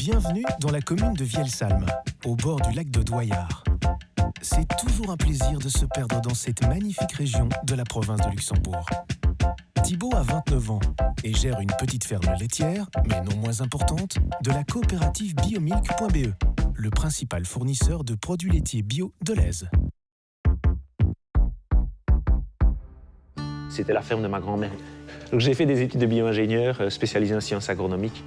Bienvenue dans la commune de Vielsalm, au bord du lac de Doyard. C'est toujours un plaisir de se perdre dans cette magnifique région de la province de Luxembourg. Thibault a 29 ans et gère une petite ferme laitière, mais non moins importante, de la coopérative biomilk.be, le principal fournisseur de produits laitiers bio de l'Aise. C'était la ferme de ma grand-mère. J'ai fait des études de bio-ingénieur euh, spécialisé en sciences agronomiques.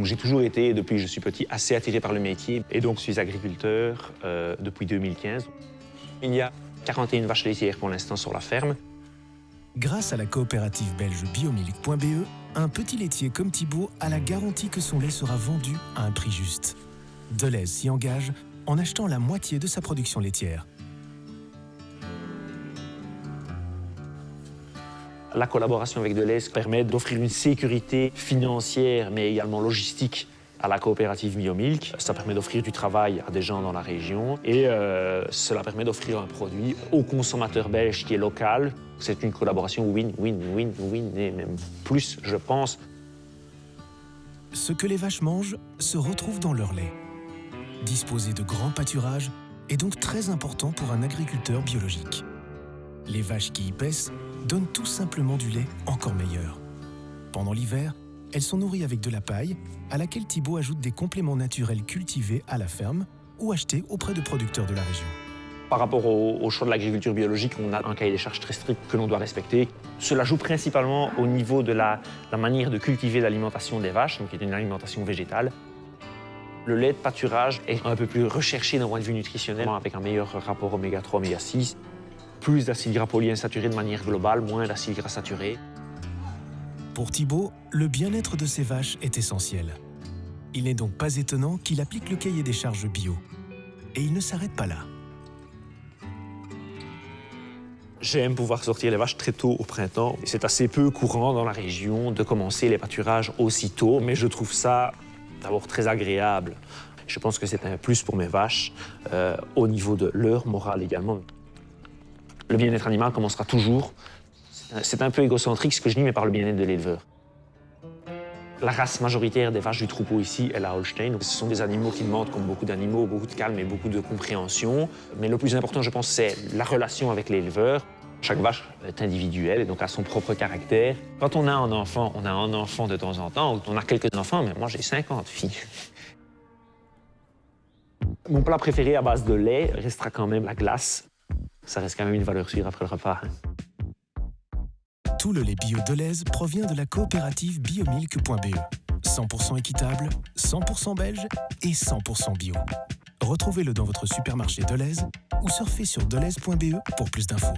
J'ai toujours été, depuis que je suis petit, assez attiré par le métier et donc je suis agriculteur euh, depuis 2015. Il y a 41 vaches laitières pour l'instant sur la ferme. Grâce à la coopérative belge biomilk.be, un petit laitier comme Thibault a la garantie que son lait sera vendu à un prix juste. Deleuze s'y engage en achetant la moitié de sa production laitière. La collaboration avec Deleuze permet d'offrir une sécurité financière, mais également logistique à la coopérative Biomilk. Ça permet d'offrir du travail à des gens dans la région et euh, cela permet d'offrir un produit au consommateur belge qui est local. C'est une collaboration win-win-win-win et même plus, je pense. Ce que les vaches mangent se retrouve dans leur lait. Disposer de grands pâturages est donc très important pour un agriculteur biologique. Les vaches qui y paissent donnent tout simplement du lait encore meilleur. Pendant l'hiver, elles sont nourries avec de la paille, à laquelle Thibault ajoute des compléments naturels cultivés à la ferme ou achetés auprès de producteurs de la région. Par rapport au, choix de l'agriculture biologique, on a un cahier des charges très strict que l'on doit respecter. Cela joue principalement au niveau de la, la manière de cultiver l'alimentation des vaches, donc qui est une alimentation végétale. Le lait de pâturage est un peu plus recherché d'un point de vue nutritionnel, avec un meilleur rapport oméga 3, oméga 6 plus d'acides gras polyinsaturés de manière globale, moins d'acides gras saturés. Pour Thibault, le bien-être de ses vaches est essentiel. Il n'est donc pas étonnant qu'il applique le cahier des charges bio. Et il ne s'arrête pas là. J'aime pouvoir sortir les vaches très tôt au printemps. C'est assez peu courant dans la région de commencer les pâturages aussitôt, mais je trouve ça d'abord très agréable. Je pense que c'est un plus pour mes vaches, euh, au niveau de leur morale également. Le bien-être animal commencera toujours. C'est un peu égocentrique ce que je dis, mais par le bien-être de l'éleveur. La race majoritaire des vaches du troupeau ici est la Holstein. Ce sont des animaux qui demandent, comme beaucoup d'animaux, beaucoup de calme et beaucoup de compréhension. Mais le plus important, je pense, c'est la relation avec l'éleveur. Chaque vache est individuelle et donc a son propre caractère. Quand on a un enfant, on a un enfant de temps en temps, on a quelques enfants, mais moi j'ai 50 filles. Mon plat préféré à base de lait restera quand même la glace ça reste quand même une valeur sûre après le repas. Hein. Tout le lait bio Deleuze provient de la coopérative biomilk.be. 100% équitable, 100% belge et 100% bio. Retrouvez-le dans votre supermarché Deleuze ou surfez sur deleuze.be pour plus d'infos.